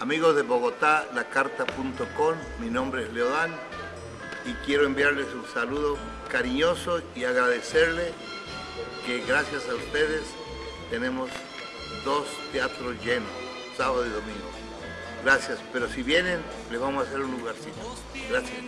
Amigos de Bogotá, lacarta.com, mi nombre es Leodán y quiero enviarles un saludo cariñoso y agradecerle que gracias a ustedes tenemos dos teatros llenos, sábado y domingo. Gracias, pero si vienen, les vamos a hacer un lugarcito. Gracias.